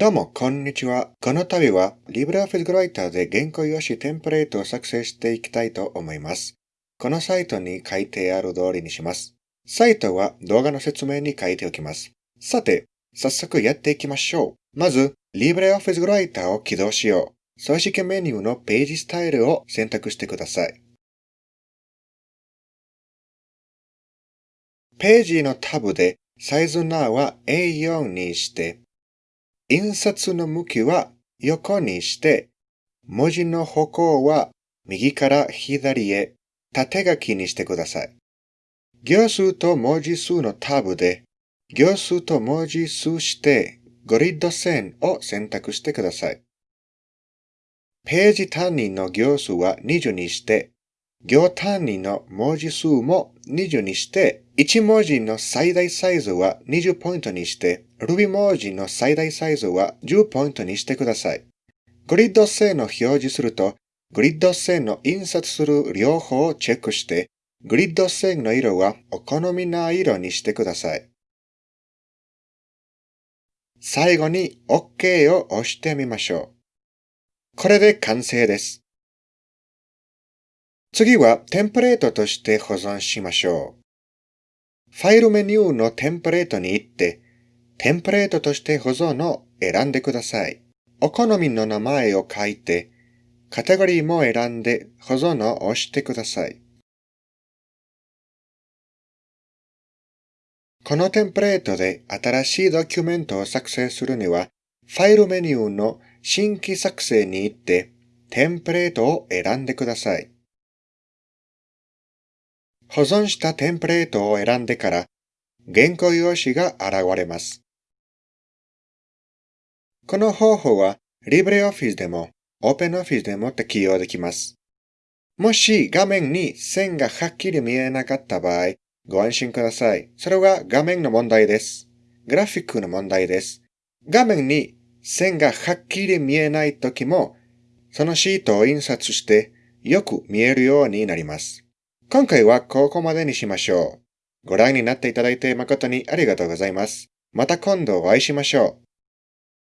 どうも、こんにちは。この度は LibreOffice Writer で原稿用紙テンプレートを作成していきたいと思います。このサイトに書いてある通りにします。サイトは動画の説明に書いておきます。さて、早速やっていきましょう。まず、LibreOffice Writer を起動しよう。組織メニューのページスタイルを選択してください。ページのタブでサイズナーは A4 にして、印刷の向きは横にして、文字の歩行は右から左へ縦書きにしてください。行数と文字数のタブで、行数と文字数してグリッド線を選択してください。ページ単位の行数は20にして、行単位の文字数も20にして、1文字の最大サイズは20ポイントにして、Ruby 文字の最大サイズは10ポイントにしてください。グリッド線を表示すると、グリッド線の印刷する両方をチェックして、グリッド線の色はお好みな色にしてください。最後に OK を押してみましょう。これで完成です。次はテンプレートとして保存しましょう。ファイルメニューのテンプレートに行って、テンプレートとして保存を選んでください。お好みの名前を書いて、カテゴリーも選んで保存を押してください。このテンプレートで新しいドキュメントを作成するには、ファイルメニューの新規作成に行って、テンプレートを選んでください。保存したテンプレートを選んでから、原稿用紙が現れます。この方法は LibreOffice でも OpenOffice でも適用できます。もし画面に線がはっきり見えなかった場合、ご安心ください。それは画面の問題です。グラフィックの問題です。画面に線がはっきり見えないときも、そのシートを印刷してよく見えるようになります。今回はここまでにしましょう。ご覧になっていただいて誠にありがとうございます。また今度お会いしましょう。